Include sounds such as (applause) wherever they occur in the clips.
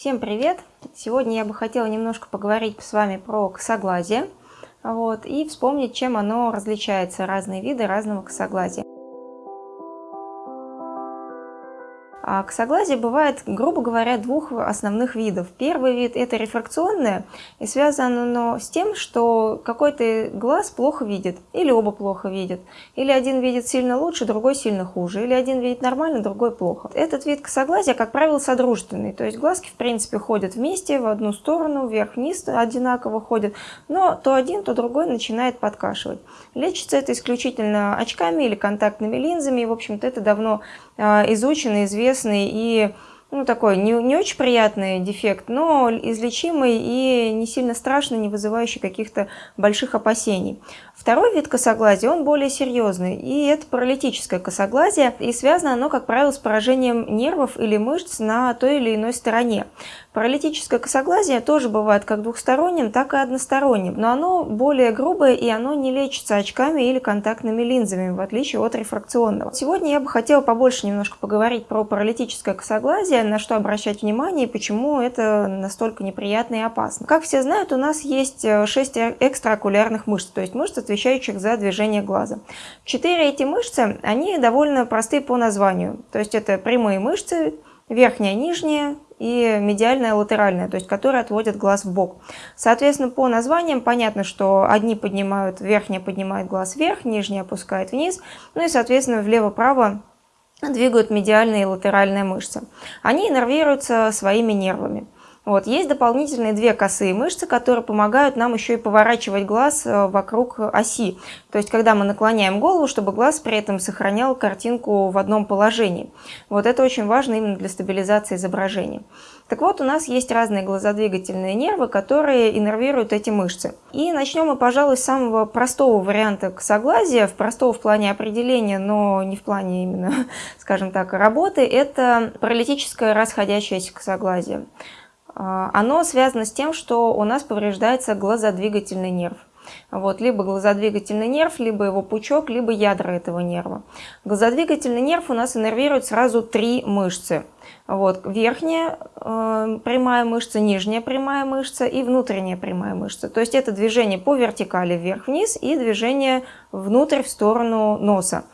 Всем привет! Сегодня я бы хотела немножко поговорить с вами про косоглазие вот, и вспомнить, чем оно различается, разные виды разного косоглазия. А косоглазие бывает, грубо говоря, двух основных видов. Первый вид – это рефракционное, и связано оно с тем, что какой-то глаз плохо видит, или оба плохо видят, или один видит сильно лучше, другой сильно хуже, или один видит нормально, другой плохо. Этот вид косоглазия, как правило, содружественный, то есть глазки, в принципе, ходят вместе, в одну сторону, вверх-вниз одинаково ходят, но то один, то другой начинает подкашивать. Лечится это исключительно очками или контактными линзами, и, в общем-то, это давно а, изучено, известный и ну, такой не, не очень приятный дефект, но излечимый и не сильно страшный, не вызывающий каких-то больших опасений. Второй вид косоглазия, он более серьезный, и это паралитическое косоглазие, и связано оно, как правило, с поражением нервов или мышц на той или иной стороне. Паралитическое косоглазие тоже бывает как двухсторонним, так и односторонним, но оно более грубое, и оно не лечится очками или контактными линзами, в отличие от рефракционного. Сегодня я бы хотела побольше немножко поговорить про паралитическое косоглазие, на что обращать внимание и почему это настолько неприятно и опасно. Как все знают, у нас есть 6 экстраокулярных мышц, то есть мышцы, отвечающих за движение глаза. Четыре эти мышцы, они довольно простые по названию. То есть это прямые мышцы, верхняя, нижняя и медиальная, латеральная, то есть которые отводят глаз в бок. Соответственно, по названиям понятно, что одни поднимают, верхняя поднимает глаз вверх, нижняя опускает вниз, ну и, соответственно, влево-право двигают медиальные и латеральные мышцы. Они иннервируются своими нервами. Вот. Есть дополнительные две косые мышцы, которые помогают нам еще и поворачивать глаз э, вокруг оси. То есть, когда мы наклоняем голову, чтобы глаз при этом сохранял картинку в одном положении. Вот это очень важно именно для стабилизации изображения. Так вот, у нас есть разные глазодвигательные нервы, которые иннервируют эти мышцы. И начнем мы, пожалуй, с самого простого варианта косоглазия, в простого в плане определения, но не в плане именно, (laughs) скажем так, работы, это паралитическое расходящееся косоглазие. А, оно связано с тем, что у нас повреждается глазодвигательный нерв. Вот, либо глазодвигательный нерв, либо его пучок, либо ядра этого нерва. Глазодвигательный нерв у нас иннервирует сразу три мышцы. Вот, верхняя э, прямая мышца, нижняя прямая мышца и внутренняя прямая мышца. То есть это движение по вертикали вверх-вниз и движение внутрь в сторону носа.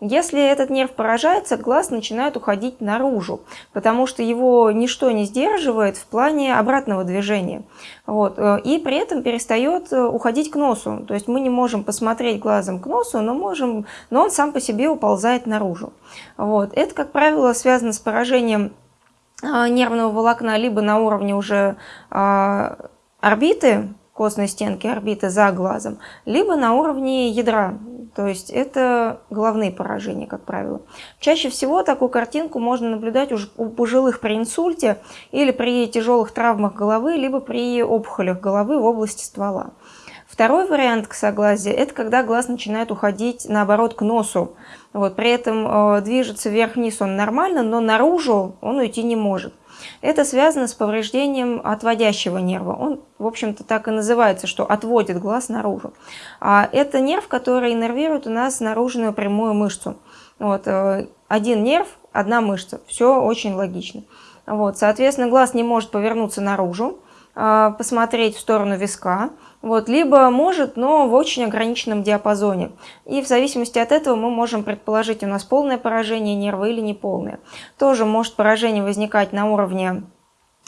Если этот нерв поражается, глаз начинает уходить наружу, потому что его ничто не сдерживает в плане обратного движения. Вот. Э, и при этом перестает э, уходить к носу. То есть мы не можем посмотреть глазом к носу, но, можем, но он сам по себе уползает наружу. Вот. Это, как правило, связано с поражением э, нервного волокна либо на уровне уже орбиты, костной стенки орбиты за глазом, либо на уровне ядра то есть это головные поражения, как правило. Чаще всего такую картинку можно наблюдать уже у пожилых при инсульте или при тяжелых травмах головы, либо при опухолях головы в области ствола. Второй вариант косоглазия – это когда глаз начинает уходить, наоборот, к носу. Вот, при этом э, движется вверх-вниз он нормально, но наружу он уйти не может. Это связано с повреждением отводящего нерва. Он, в общем-то, так и называется, что отводит глаз наружу. А это нерв, который иннервирует у нас наружную прямую мышцу. Вот, э, один нерв, одна мышца. Все очень логично. Вот, соответственно, глаз не может повернуться наружу, а, посмотреть в сторону виска, вот, либо может, но в очень ограниченном диапазоне. И в зависимости от этого мы можем предположить, у нас полное поражение нерва или неполное. Тоже может поражение возникать на уровне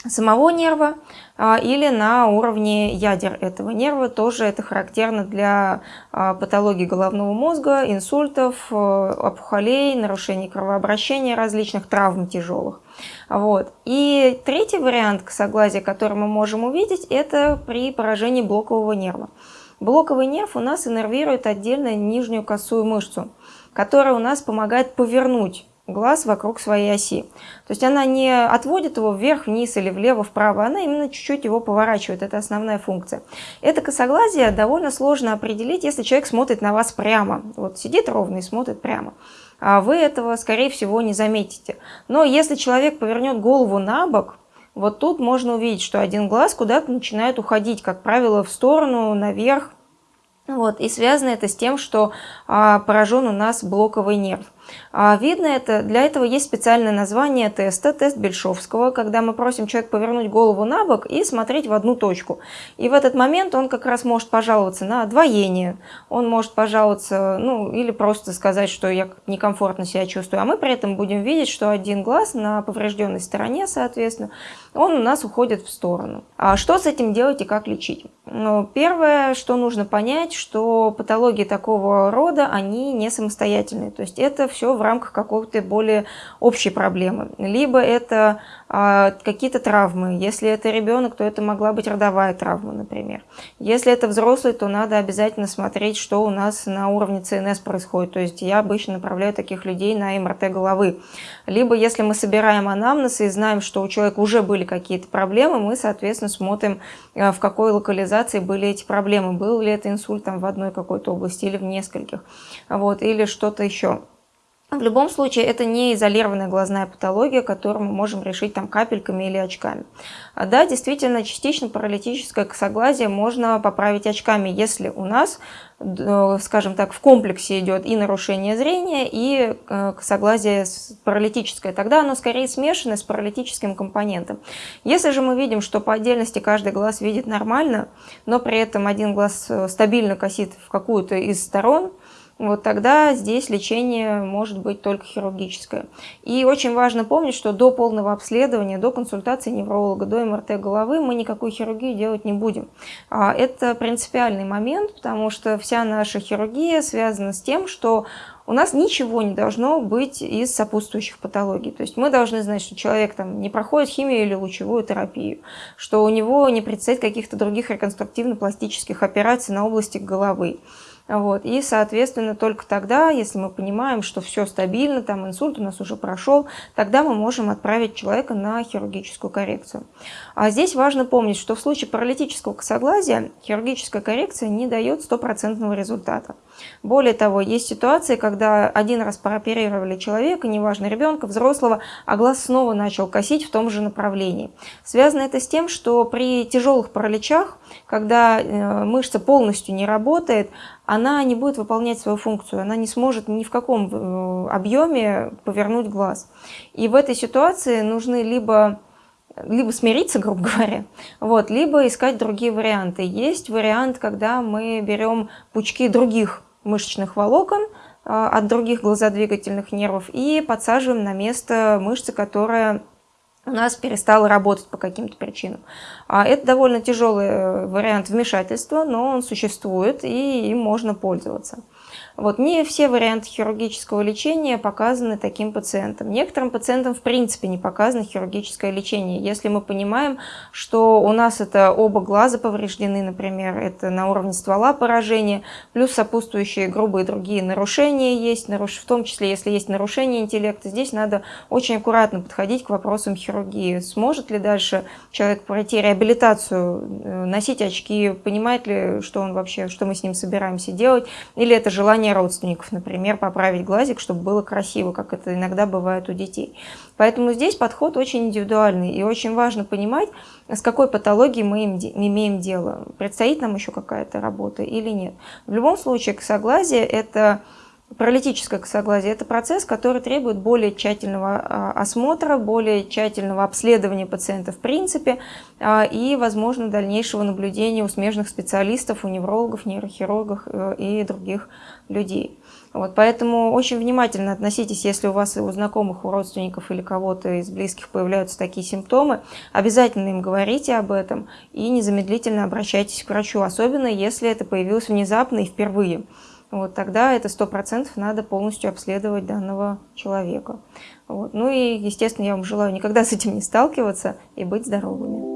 самого нерва а, или на уровне ядер этого нерва. Тоже это характерно для а, патологии головного мозга, инсультов, а, опухолей, нарушений кровообращения, различных травм тяжелых. Вот. И третий вариант косоглазия, который мы можем увидеть, это при поражении блокового нерва. Блоковый нерв у нас иннервирует отдельно нижнюю косую мышцу, которая у нас помогает повернуть глаз вокруг своей оси. То есть она не отводит его вверх, вниз или влево, вправо, она именно чуть-чуть его поворачивает. Это основная функция. Это косоглазие довольно сложно определить, если человек смотрит на вас прямо. Вот сидит ровно и смотрит прямо. А вы этого, скорее всего, не заметите. Но если человек повернет голову на бок, вот тут можно увидеть, что один глаз куда-то начинает уходить, как правило, в сторону, наверх, вот, и связано это с тем, что а, поражен у нас блоковый нерв. А видно это, для этого есть специальное название теста, тест Бельшовского, когда мы просим человека повернуть голову на бок и смотреть в одну точку. И в этот момент он как раз может пожаловаться на двоение, он может пожаловаться, ну, или просто сказать, что я некомфортно себя чувствую, а мы при этом будем видеть, что один глаз на поврежденной стороне, соответственно, он у нас уходит в сторону. А что с этим делать и как лечить? Ну, первое, что нужно понять, что патологии такого рода, они не самостоятельные. То есть это все в рамках какой-то более общей проблемы. Либо это а, какие-то травмы. Если это ребенок, то это могла быть родовая травма, например. Если это взрослый, то надо обязательно смотреть, что у нас на уровне ЦНС происходит. То есть я обычно направляю таких людей на МРТ головы. Либо если мы собираем анамнез и знаем, что у человека уже были какие-то проблемы, мы, соответственно, смотрим, а, в какой локализации были эти проблемы. Был ли это инсульт там, в одной какой-то области или в нескольких. Вот, или что-то еще. В любом случае, это не изолированная глазная патология, которую мы можем решить там капельками или очками. А да, действительно, частично паралитическое косоглазие можно поправить очками, если у нас, э, скажем так, в комплексе идет и нарушение зрения, и э, косоглазие паралитическое. Тогда оно скорее смешано с паралитическим компонентом. Если же мы видим, что по отдельности каждый глаз видит нормально, но при этом один глаз э, стабильно косит в какую-то из сторон, вот тогда здесь лечение может быть только хирургическое. И очень важно помнить, что до полного обследования, до консультации невролога, до МРТ головы мы никакую хирургию делать не будем. А это принципиальный момент, потому что вся наша хирургия связана с тем, что у нас ничего не должно быть из сопутствующих патологий. То есть мы должны знать, что человек там не проходит химию или лучевую терапию, что у него не предстоит каких-то других реконструктивно-пластических операций на области головы. Вот. И, соответственно, только тогда, если мы понимаем, что все стабильно, там инсульт у нас уже прошел, тогда мы можем отправить человека на хирургическую коррекцию. А здесь важно помнить, что в случае паралитического косоглазия хирургическая коррекция не дает стопроцентного результата. Более того, есть ситуации, когда один раз прооперировали человека, неважно ребенка, взрослого, а глаз снова начал косить в том же направлении. Связано это с тем, что при тяжелых параличах, когда э, мышца полностью не работает, она не будет выполнять свою функцию, она не сможет ни в каком э, объеме повернуть глаз. И в этой ситуации нужны либо либо смириться, (laughs) грубо говоря, вот, либо искать другие варианты. Есть вариант, когда мы берем пучки других мышечных волокон а, от других глазодвигательных нервов и подсаживаем на место мышцы, которая у нас перестала работать по каким-то причинам. А это довольно тяжелый э, вариант вмешательства, но он существует и им можно пользоваться. Вот, не все варианты хирургического лечения показаны таким пациентам. Некоторым пациентам в принципе не показано хирургическое лечение. Если мы понимаем, что у нас это оба глаза повреждены, например, это на уровне ствола поражения, плюс сопутствующие грубые другие нарушения есть, в том числе если есть нарушение интеллекта, здесь надо очень аккуратно подходить к вопросам хирургии. Сможет ли дальше человек пройти реабилитацию, э, носить очки, понимает ли, что он вообще, что мы с ним собираемся делать, или это желание желание родственников, например, поправить глазик, чтобы было красиво, как это иногда бывает у детей. Поэтому здесь подход очень индивидуальный, и очень важно понимать, с какой патологией мы имеем дело. Предстоит нам еще какая-то работа или нет. В любом случае, косоглазие – это Паралитическое косоглазие – это процесс, который требует более тщательного а, осмотра, более тщательного обследования пациента в принципе а, и, возможно, дальнейшего наблюдения у смежных специалистов, у неврологов, нейрохирургов э, и других людей. Вот, поэтому очень внимательно относитесь, если у вас у знакомых, у родственников или кого-то из близких появляются такие симптомы, обязательно им говорите об этом и незамедлительно обращайтесь к врачу, особенно если это появилось внезапно и впервые вот, тогда это сто процентов надо полностью обследовать данного человека. Вот. Ну и, естественно, я вам желаю никогда с этим не сталкиваться и быть здоровыми.